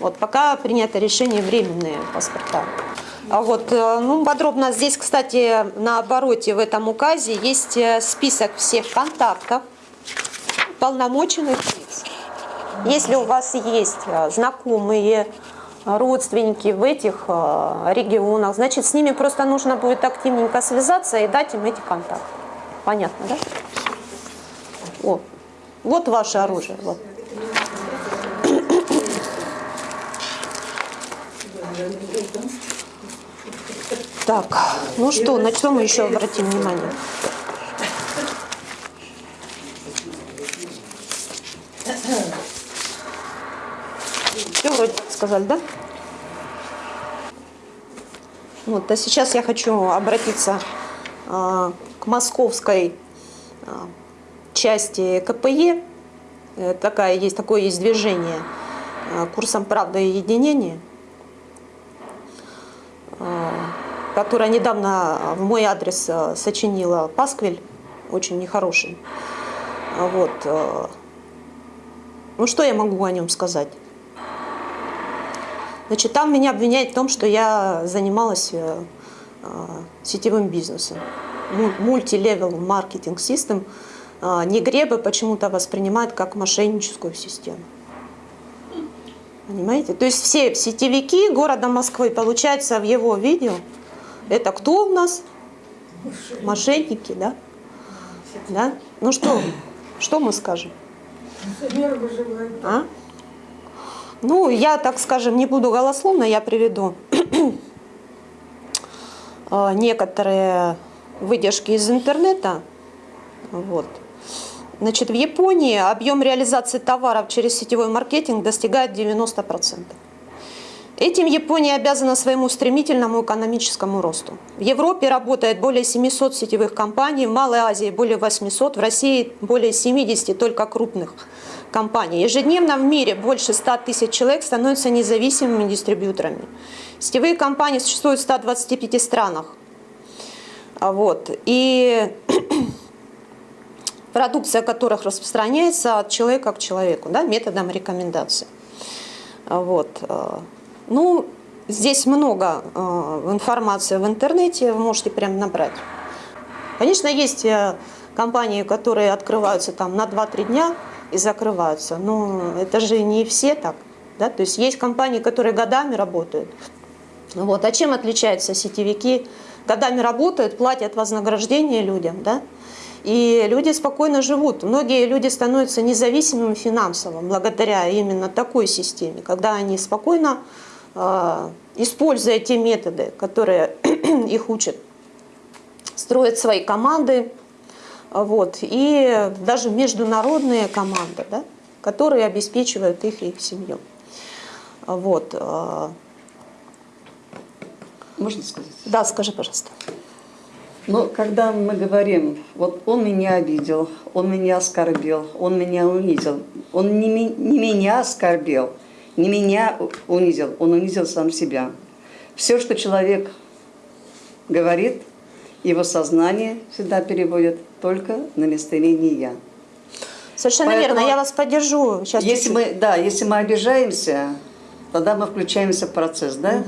вот, пока принято решение временные паспорта. А вот, э, ну, подробно здесь, кстати, на обороте в этом указе есть э, список всех контактов полномоченных лиц. Если у вас есть э, знакомые, э, родственники в этих э, регионах, значит, с ними просто нужно будет активненько связаться и дать им эти контакты. Понятно, да? О, вот ваше оружие. Вот. Так, ну что, на что мы еще обратим внимание? Все вроде сказали, да? Вот, а сейчас я хочу обратиться а, к московской а, части КПЕ. Э, Такая есть, такое есть движение а, курсом правда и единения, а, которое недавно в мой адрес а, сочинила Пасквиль, очень нехороший. Вот. а, Ну что я могу о нем сказать? Значит, там меня обвиняют в том, что я занималась э, э, сетевым бизнесом. Му- Мультилевел маркетинг систем э, негребы почему-то воспринимают как мошенническую систему. Понимаете? То есть все сетевики города Москвы, получается, в его видео, это кто у нас? Мошенники, да? Да? Ну что, что мы скажем? А? Ну, я, так скажем, не буду голословно, я приведу э, некоторые выдержки из интернета. Вот. Значит, в Японии объем реализации товаров через сетевой маркетинг достигает 90%. Этим Япония обязана своему стремительному экономическому росту. В Европе работает более 700 сетевых компаний, в Малой Азии более 800, в России более 70 только крупных компаний. Ежедневно в мире больше 100 тысяч человек становятся независимыми дистрибьюторами. Сетевые компании существуют в 125 странах. А Вот. И продукция которых распространяется от человека к человеку, да, методом рекомендации. А Вот. э, Ну, здесь много информации в интернете, вы можете прям набрать. Конечно, есть э, компании, которые открываются там на 2-3 дня и закрываются, но это же не все так. Да? То есть есть компании, которые годами работают. Вот. А чем отличаются сетевики? Годами работают, платят вознаграждение людям, да? и люди спокойно живут. Многие люди становятся независимыми финансово благодаря именно такой системе, когда они спокойно, э, используя те методы, которые их учат, строят свои команды, вот, и даже международные команды, да, которые обеспечивают их и их семью. Вот. э, Можно сказать? Да, скажи, пожалуйста. Но когда мы говорим, вот он меня обидел, он меня оскорбил, он меня унизил, он не, не меня оскорбил, не меня унизил, он унизил сам себя. Все, что человек говорит, его сознание всегда переводит только на местоимение «я». Совершенно Поэтому, верно, я вас поддержу. Сейчас Если мы, да, если мы обижаемся, тогда мы включаемся в процесс, да?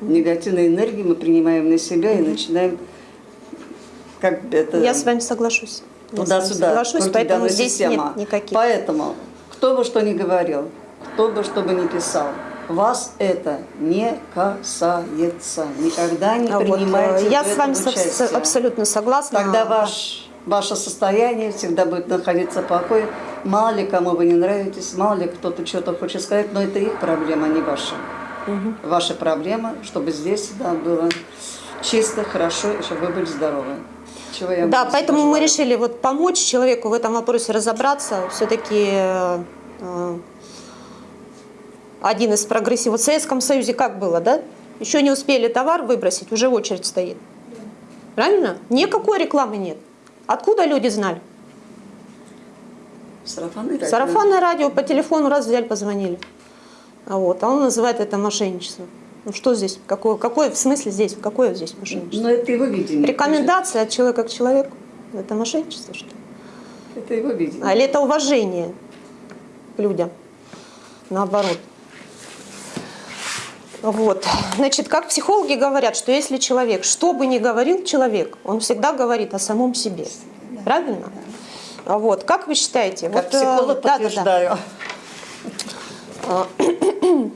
Негативные энергии мы принимаем на себя и начинаем как это Я с вами соглашусь. Туда-сюда. соглашусь, поэтому здесь систему. нет никаких. Поэтому, кто бы что ни говорил, кто бы что бы ни писал, вас это не касается. Никогда не А вот, принимайте э, я с вами со- абсолютно согласна. Тогда ваш, ваше состояние всегда будет находиться в покое. Мало ли кому вы не нравитесь, мало ли кто-то что-то хочет сказать, но это их проблема, а не ваша. Ваша проблема, чтобы здесь всегда было чисто, хорошо, и чтобы вы были здоровы. Чего я Да, поэтому мы желаю. решили вот помочь человеку в этом вопросе разобраться. Все-таки один из прогрессивов. В Советском Союзе как было, да? Еще не успели товар выбросить, уже очередь стоит. Правильно? Никакой рекламы нет. Откуда люди знали? Сарафанное радио. Сарафанное радио по телефону раз взяли, позвонили. А, вот, а он называет это мошенничеством. Ну что здесь? Какое, какое в смысле здесь? Какое здесь мошенничество? Но это его видение. Рекомендация от человека к человеку. Это мошенничество, что ли? Это его видение. А или это уважение к людям? Наоборот. Вот. Значит, как психологи говорят, что если человек, что бы ни говорил человек, он всегда говорит о самом себе. Правильно? А Вот. Как вы считаете? Как вот, э, психолог да, да, да. подтверждаю.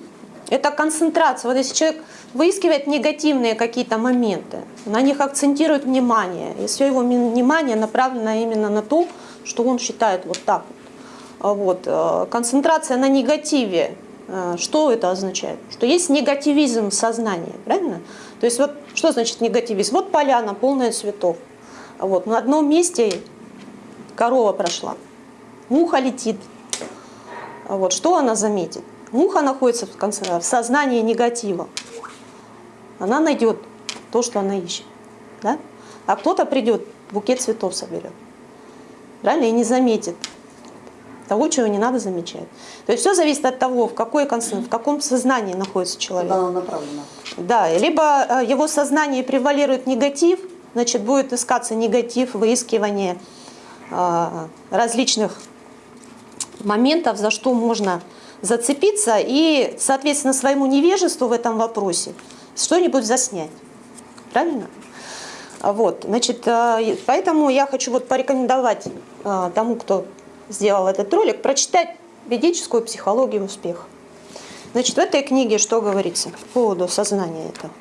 Это концентрация. Вот если человек выискивает негативные какие-то моменты, на них акцентирует внимание, и все его внимание направлено именно на то, что он считает вот так вот. Вот. э, Концентрация на негативе. Э, Что это означает? Что есть негативизм в сознании, правильно? То есть вот что значит негативизм? Вот поляна полная цветов. Вот. На одном месте корова прошла, муха летит, Вот, что она заметит? Муха находится в, конце, в сознании негатива. Она найдет то, что она ищет. Да? А кто-то придет, букет цветов соберет. Правильно? И не заметит того, чего не надо замечать. То есть все зависит от того, в, какой, в каком сознании находится человек. Куда оно направлено? Да, либо э, его сознание превалирует негатив, значит, будет искаться негатив, выискивание э, различных моментов, за что можно зацепиться и, соответственно, своему невежеству в этом вопросе что-нибудь заснять. Правильно? Вот, значит, э, поэтому я хочу вот порекомендовать тому, кто сделал этот ролик, прочитать ведическую психологию успеха. Значит, в этой книге что говорится по поводу сознания этого?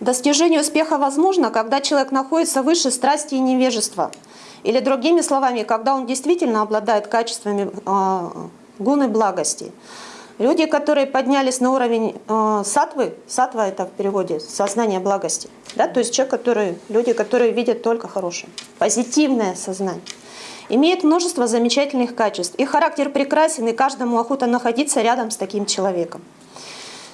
Достижение успеха возможно, когда человек находится выше страсти и невежества. Или другими словами, когда он действительно обладает качествами э, гуны благости. Люди, которые поднялись на уровень э, сатвы, сатва это в переводе сознание благости, да, то есть человек, который, люди, которые видят только хорошее, позитивное сознание, имеет множество замечательных качеств. Их характер прекрасен, и каждому охота находиться рядом с таким человеком.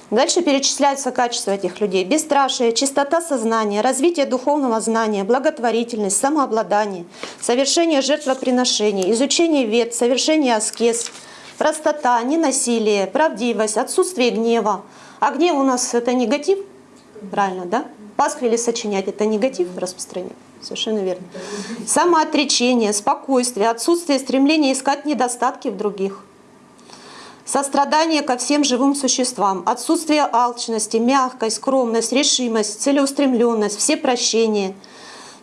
Дальше перечисляются качества этих людей. Бесстрашие, чистота сознания, развитие духовного знания, благотворительность, самообладание, совершение жертвоприношений, изучение вет, совершение аскез, простота, ненасилие, правдивость, отсутствие гнева. А гнев у нас это негатив, правильно, да? Пасквили сочинять это негатив распространять. Совершенно верно. Самоотречение, спокойствие, отсутствие стремления искать недостатки в других. Сострадание ко всем живым существам, отсутствие алчности, мягкость, скромность, решимость, целеустремленность, все прощения,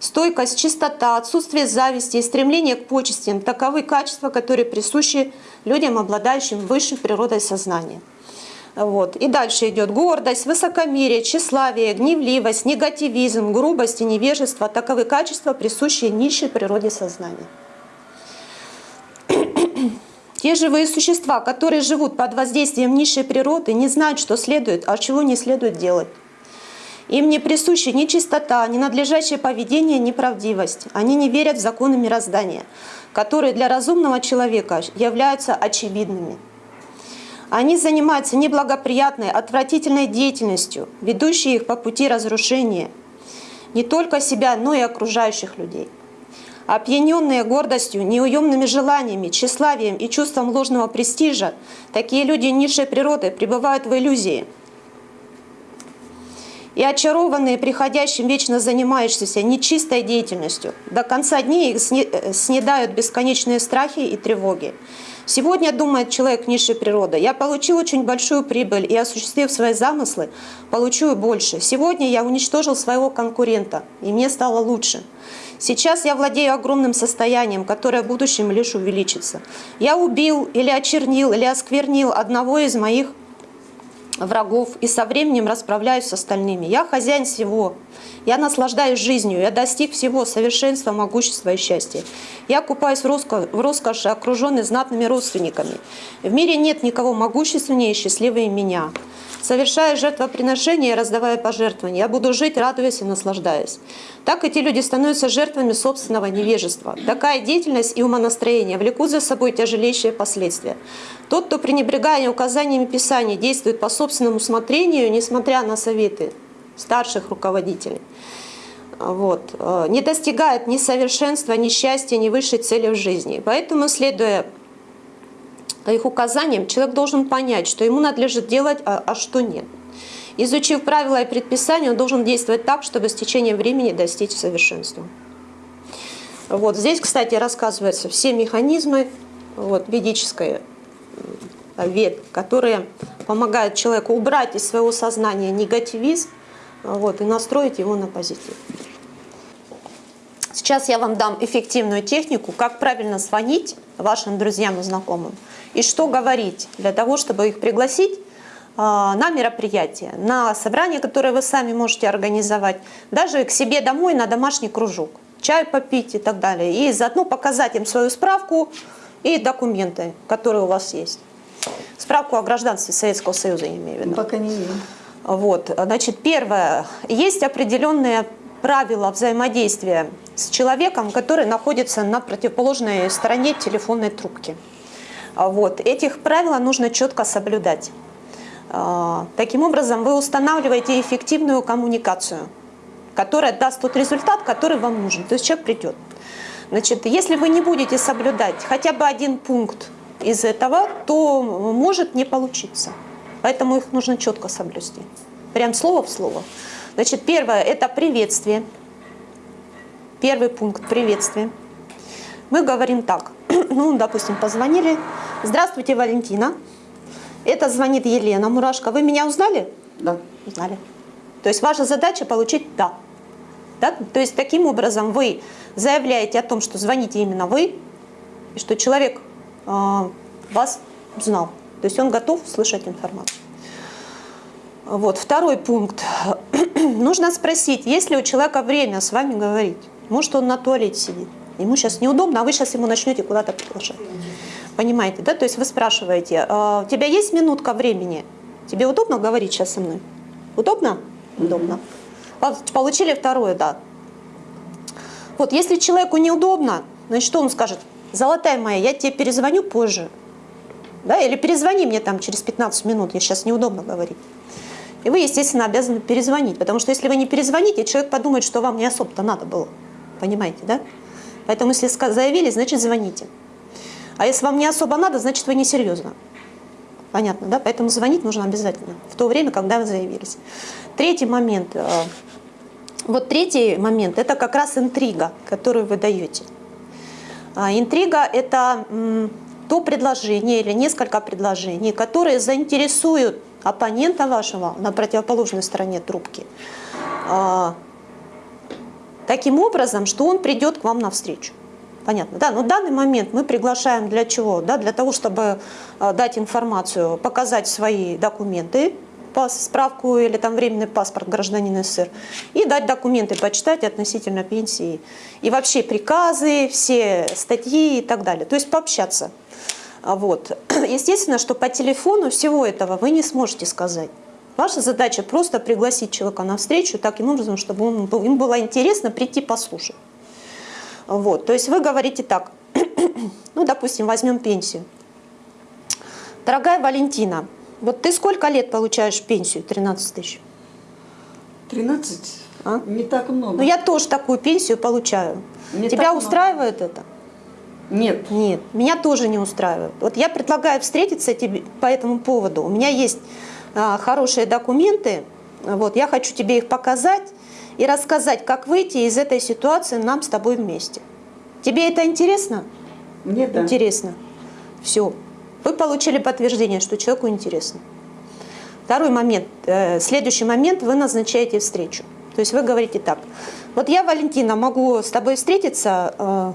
стойкость, чистота, отсутствие зависти и стремление к почестям – таковы качества, которые присущи людям, обладающим высшей природой сознания. Вот. И дальше идет гордость, высокомерие, тщеславие, гневливость, негативизм, грубость и невежество – таковы качества, присущие низшей природе сознания. Те живые существа, которые живут под воздействием низшей природы, не знают, что следует, а чего не следует делать. Им не присущи ни чистота, ни надлежащее поведение, ни правдивость. Они не верят в законы мироздания, которые для разумного человека являются очевидными. Они занимаются неблагоприятной, отвратительной деятельностью, ведущей их по пути разрушения не только себя, но и окружающих людей. Опьяненные гордостью, неуемными желаниями, тщеславием и чувством ложного престижа, такие люди низшей природы пребывают в иллюзии. И очарованные приходящим вечно занимающимся нечистой деятельностью, до конца дней их э, снедают бесконечные страхи и тревоги. Сегодня думает человек низшей природы, я получил очень большую прибыль и осуществив свои замыслы, получу больше. Сегодня я уничтожил своего конкурента, и мне стало лучше. Сейчас я владею огромным состоянием, которое в будущем лишь увеличится. Я убил или очернил, или осквернил одного из моих врагов и со временем расправляюсь с остальными. Я хозяин всего. Я наслаждаюсь жизнью. Я достиг всего совершенства, могущества и счастья. Я купаюсь в, роско- в роскоши, окруженный знатными родственниками. В мире нет никого могущественнее и счастливее меня. Совершая жертвоприношения и раздавая пожертвования, я буду жить, радуясь и наслаждаясь. Так эти люди становятся жертвами собственного невежества. Такая деятельность и умонастроение влекут за собой тяжелейшие последствия. Тот, кто пренебрегая указаниями Писания, действует по собственному усмотрению, несмотря на советы старших руководителей, вот, э, не достигает ни совершенства, ни счастья, ни высшей цели в жизни. Поэтому, следуя их указаниям, человек должен понять, что ему надлежит делать, а, а что нет. Изучив правила и предписания, он должен действовать так, чтобы с течением времени достичь совершенства. Вот здесь, кстати, рассказываются все механизмы вот, ведической м, вед, которые помогают человеку убрать из своего сознания негативизм вот, и настроить его на позитив. Сейчас я вам дам эффективную технику, как правильно звонить вашим друзьям и знакомым и что говорить для того, чтобы их пригласить а, на мероприятие, на собрание, которое вы сами можете организовать, даже к себе домой на домашний кружок, чай попить и так далее. И заодно показать им свою справку и документы, которые у вас есть. Справку о гражданстве Советского Союза, я имею в виду. Пока не имею. Вот, значит, первое, есть определенные правила взаимодействия с человеком, который находится на противоположной стороне телефонной трубки. Вот, этих правил нужно четко соблюдать. А, Таким образом, вы устанавливаете эффективную коммуникацию, которая даст тот результат, который вам нужен. То есть человек придет. Значит, если вы не будете соблюдать хотя бы один пункт из этого, то может не получиться. Поэтому их нужно четко соблюсти. Прям слово в слово. Значит, первое – это приветствие. Первый пункт – приветствие. Мы говорим так. Ну, допустим, позвонили. Здравствуйте, Валентина. Это звонит Елена Мурашко. Вы меня узнали? Да. Узнали. То есть ваша задача получить «да». да. То есть таким образом вы заявляете о том, что звоните именно вы, и что человек вас знал. То есть он готов слышать информацию. Вот. Второй пункт. Нужно спросить, есть ли у человека время с вами говорить. Может, он на туалете сидит. Ему сейчас неудобно, а вы сейчас ему начнете куда-то приглашать. Понимаете, да? То есть вы спрашиваете, «А у тебя есть минутка времени? Тебе удобно говорить сейчас со мной? Удобно? Удобно. Получили второе, да. Вот, если человеку неудобно, значит, он скажет? Золотая моя, я тебе перезвоню позже. Да? Или перезвони мне там через 15 минут, я сейчас неудобно говорить. И вы, естественно, обязаны перезвонить, потому что если вы не перезвоните, человек подумает, что вам не особо-то надо было. Понимаете, да? Поэтому если заявили, значит звоните. А если вам не особо надо, значит вы несерьезно. Понятно, да? Поэтому звонить нужно обязательно в то время, когда вы заявились. Третий момент. э, Вот третий момент – это как раз интрига, которую вы даете. А, Интрига – это то предложение или несколько предложений, которые заинтересуют оппонента вашего на противоположной стороне трубки а, таким образом, что он придет к вам навстречу. Понятно, да? Но в данный момент мы приглашаем для чего? Да, для того, чтобы а, дать информацию, показать свои документы, пас- справку или там временный паспорт гражданина СССР, и дать документы почитать относительно пенсии. И вообще приказы, все статьи и так далее. То есть пообщаться. Вот. Естественно, что по телефону всего этого вы не сможете сказать. Ваша задача просто пригласить человека на встречу таким образом, чтобы он им было интересно прийти послушать. Вот. То есть вы говорите так, ну, допустим, возьмем пенсию. Дорогая Валентина, вот ты сколько лет получаешь пенсию? 13 тысяч. 13? А? Не так много. Ну, я тоже такую пенсию получаю. Не Тебя много. устраивает это? Нет. Нет, меня тоже не устраивает. Вот я предлагаю встретиться тебе по этому поводу. У меня есть а, хорошие документы, вот, я хочу тебе их показать и рассказать, как выйти из этой ситуации нам с тобой вместе. Тебе это интересно? Мне да. Интересно. Все. Вы получили подтверждение, что человеку интересно. Второй момент. э, Следующий момент вы назначаете встречу. То есть вы говорите так. Вот я, Валентина, могу с тобой встретиться, э,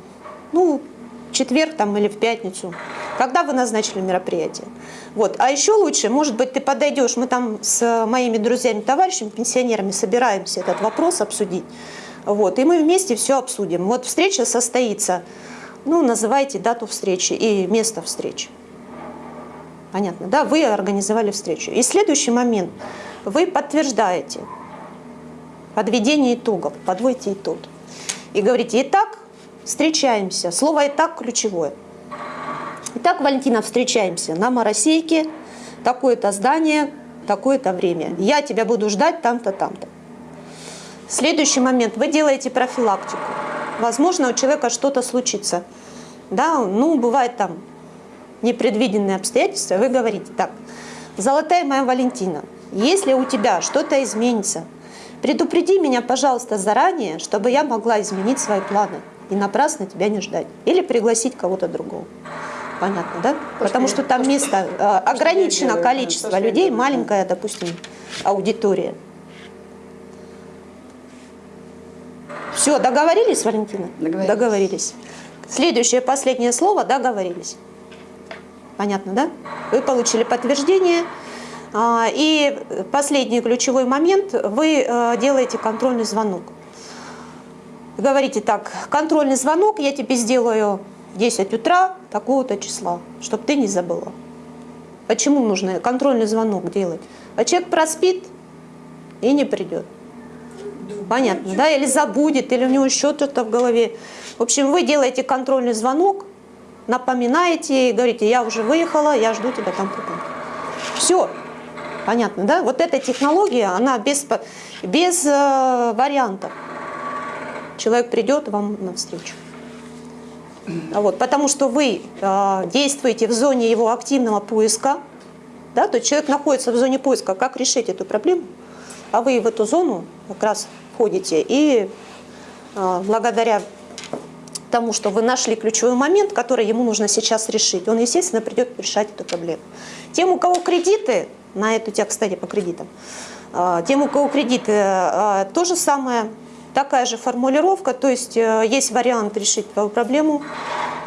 ну, в четверг там или в пятницу. Когда вы назначили мероприятие? Вот. А еще лучше, может быть, ты подойдешь, мы там с моими друзьями, товарищами, пенсионерами собираемся этот вопрос обсудить. Вот. И мы вместе все обсудим. Вот встреча состоится, ну, называйте дату встречи и место встречи. Понятно, да? Вы организовали встречу. И следующий момент. Вы подтверждаете подведение итогов, подводите итог. И говорите, итак, встречаемся. Слово «итак» ключевое. Итак, Валентина, встречаемся на Моросейке, такое-то здание, такое-то время. Я тебя буду ждать там-то, там-то. Следующий момент. Вы делаете профилактику. Возможно, у человека что-то случится. Да, ну, бывает там непредвиденные обстоятельства. Вы говорите, так, золотая моя Валентина, если у тебя что-то изменится, предупреди меня, пожалуйста, заранее, чтобы я могла изменить свои планы и напрасно тебя не ждать. Или пригласить кого-то другого. Понятно, да? Потому что там то, место, э, ограничено делаю, да, количество я людей, да. маленькая, допустим, аудитория. Все, договорились, Валентина? Договорились. Договорились. Следующее, последнее слово, договорились. Понятно, да? Вы получили подтверждение. А, И последний ключевой момент, вы э, делаете контрольный звонок. Говорите так, контрольный звонок я тебе сделаю в 10 утра такого-то числа, чтобы ты не забыла. Почему нужно контрольный звонок делать? А человек проспит и не придет. Понятно, да? Или забудет, или у него еще что-то в голове. В общем, вы делаете контрольный звонок, напоминаете говорите, я уже выехала, я жду тебя там Все. Понятно, да? Вот эта технология, она без, без э, вариантов. Человек придет вам навстречу. А Вот, потому что вы э, действуете в зоне его активного поиска, да, то человек находится в зоне поиска, как решить эту проблему, а вы в эту зону как раз входите и э, благодаря тому, что вы нашли ключевой момент, который ему нужно сейчас решить, он, естественно, придет решать эту проблему. Тем, у кого кредиты, на эту тему, кстати, по кредитам, а, тем, у кого кредиты, а, то же самое, такая же формулировка, то есть э, есть вариант решить твою проблему,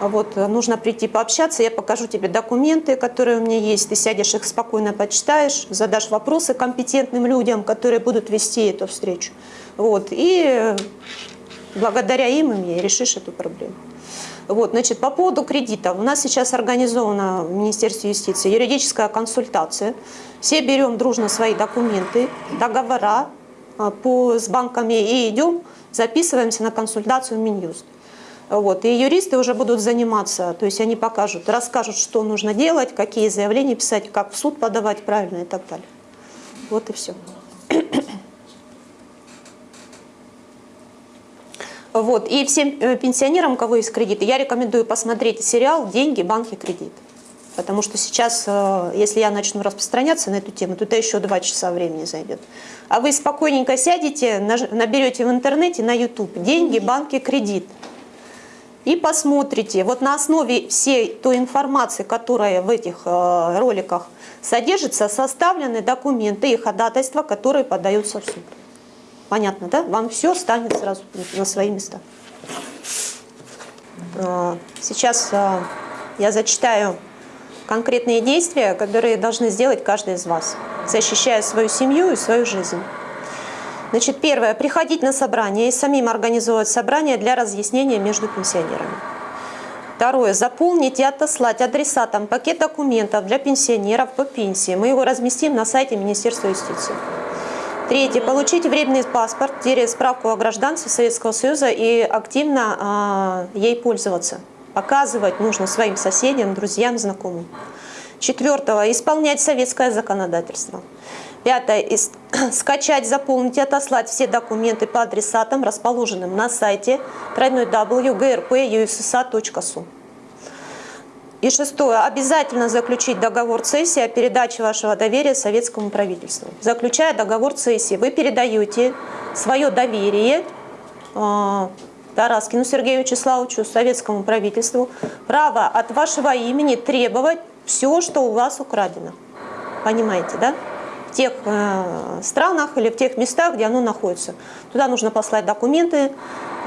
вот, э, нужно прийти пообщаться, я покажу тебе документы, которые у меня есть, ты сядешь их спокойно почитаешь, задашь вопросы компетентным людям, которые будут вести эту встречу, вот, и благодаря им и решишь эту проблему. Вот, значит, по поводу кредита. У нас сейчас организована в Министерстве юстиции юридическая консультация. Все берем дружно свои документы, договора а, по, с банками и идем, записываемся на консультацию в Минюст. Вот, и юристы уже будут заниматься, то есть они покажут, расскажут, что нужно делать, какие заявления писать, как в суд подавать правильно и так далее. Вот и все. Вот. И всем э, пенсионерам, у кого есть кредиты, я рекомендую посмотреть сериал «Деньги, банки, кредит». Потому что сейчас, э, если я начну распространяться на эту тему, то это еще два часа времени зайдет. А вы спокойненько сядете, наберете в интернете на YouTube «Деньги, банки, кредит». И посмотрите, вот на основе всей той информации, которая в этих э, роликах содержится, составлены документы и ходатайства, которые подаются в суд. Понятно, да? Вам все станет сразу на свои места. А, Сейчас а, я зачитаю конкретные действия, которые должны сделать каждый из вас, защищая свою семью и свою жизнь. Значит, первое. Приходить на собрание и самим организовывать собрание для разъяснения между пенсионерами. Второе. Заполнить и отослать адресатам пакет документов для пенсионеров по пенсии. Мы его разместим на сайте Министерства юстиции. Третье. Получить временный паспорт, справку о гражданстве Советского Союза и активно а, ей пользоваться. Показывать нужно своим соседям, друзьям, знакомым. Четвертого. Исполнять советское законодательство. Пятое. Скачать, заполнить и отослать все документы по адресатам, расположенным на сайте www.grp.ussa.su. И шестое. Обязательно заключить договор цессии о передаче вашего доверия советскому правительству. Заключая договор цессии, вы передаете свое доверие э, Тараскину Сергею Вячеславовичу, советскому правительству, право от вашего имени требовать все, что у вас украдено. Понимаете, да? В тех э, странах или в тех местах, где оно находится. Туда нужно послать документы, э,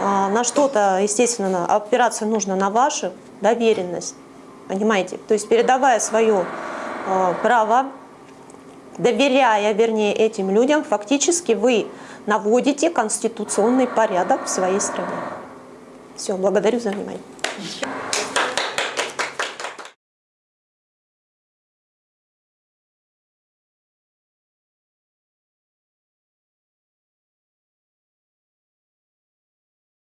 на что-то, естественно, опираться нужно на вашу доверенность. Понимаете? То есть передавая свое э, право, доверяя, вернее, этим людям, фактически вы наводите конституционный порядок в своей стране. Все, благодарю за внимание.